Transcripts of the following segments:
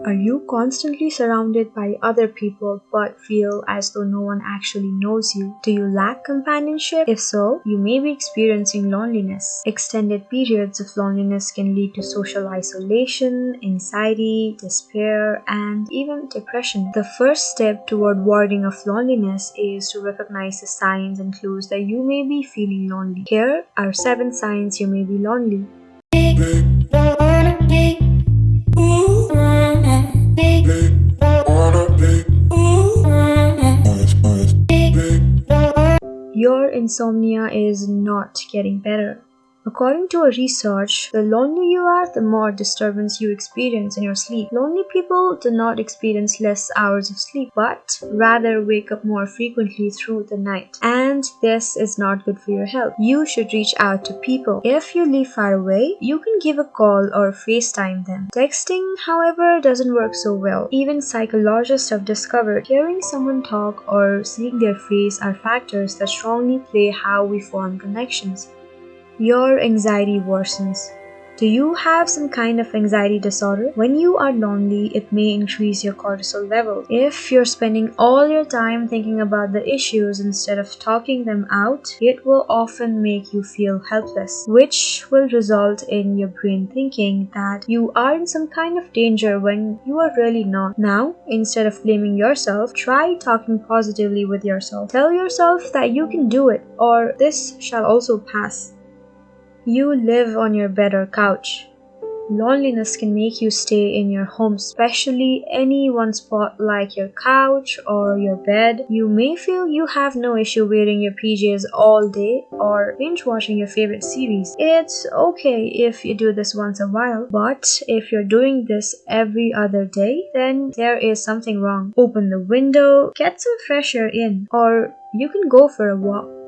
Are you constantly surrounded by other people but feel as though no one actually knows you? Do you lack companionship? If so, you may be experiencing loneliness. Extended periods of loneliness can lead to social isolation, anxiety, despair, and even depression. The first step toward warding off loneliness is to recognize the signs and clues that you may be feeling lonely. Here are seven signs you may be lonely. Your insomnia is not getting better. According to a research, the lonelier you are, the more disturbance you experience in your sleep. Lonely people do not experience less hours of sleep, but rather wake up more frequently through the night. And this is not good for your health. You should reach out to people. If you live far away, you can give a call or FaceTime them. Texting, however, doesn't work so well. Even psychologists have discovered hearing someone talk or seeing their face are factors that strongly play how we form connections your anxiety worsens. Do you have some kind of anxiety disorder? When you are lonely, it may increase your cortisol level. If you're spending all your time thinking about the issues instead of talking them out, it will often make you feel helpless, which will result in your brain thinking that you are in some kind of danger when you are really not. Now, instead of blaming yourself, try talking positively with yourself. Tell yourself that you can do it or this shall also pass. You live on your bed or couch. Loneliness can make you stay in your home, especially any one spot like your couch or your bed. You may feel you have no issue wearing your PJs all day or binge watching your favorite series. It's okay if you do this once a while, but if you're doing this every other day, then there is something wrong. Open the window, get some fresh air in, or you can go for a walk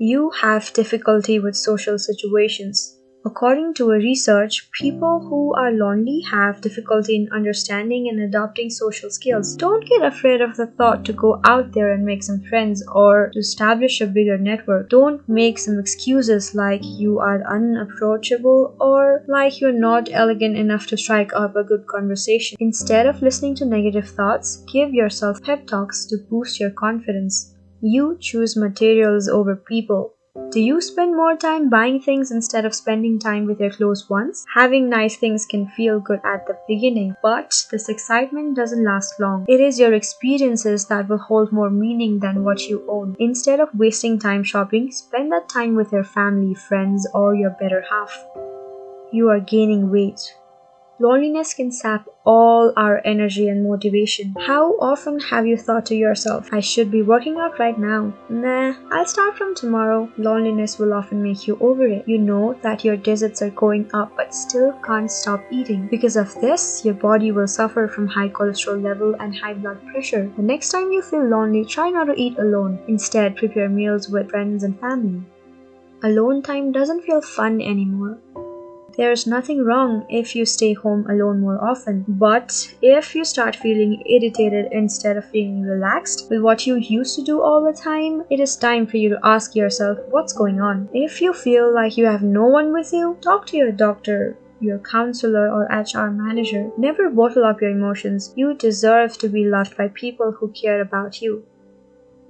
you have difficulty with social situations. According to a research, people who are lonely have difficulty in understanding and adopting social skills. Don't get afraid of the thought to go out there and make some friends or to establish a bigger network. Don't make some excuses like you are unapproachable or like you're not elegant enough to strike up a good conversation. Instead of listening to negative thoughts, give yourself pep talks to boost your confidence. You choose materials over people. Do you spend more time buying things instead of spending time with your close ones? Having nice things can feel good at the beginning, but this excitement doesn't last long. It is your experiences that will hold more meaning than what you own. Instead of wasting time shopping, spend that time with your family, friends, or your better half. You are gaining weight. Loneliness can sap all our energy and motivation. How often have you thought to yourself, I should be working out right now? Nah, I'll start from tomorrow. Loneliness will often make you over it. You know that your desserts are going up but still can't stop eating. Because of this, your body will suffer from high cholesterol level and high blood pressure. The next time you feel lonely, try not to eat alone. Instead, prepare meals with friends and family. Alone time doesn't feel fun anymore. There's nothing wrong if you stay home alone more often, but if you start feeling irritated instead of feeling relaxed with what you used to do all the time, it is time for you to ask yourself what's going on. If you feel like you have no one with you, talk to your doctor, your counselor or HR manager. Never bottle up your emotions. You deserve to be loved by people who care about you.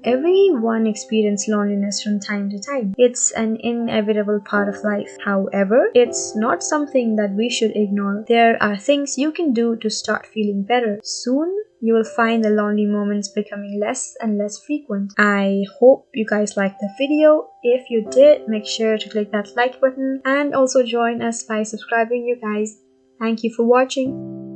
Everyone experiences loneliness from time to time. It's an inevitable part of life. However, it's not something that we should ignore. There are things you can do to start feeling better. Soon, you will find the lonely moments becoming less and less frequent. I hope you guys liked the video. If you did, make sure to click that like button and also join us by subscribing you guys. Thank you for watching.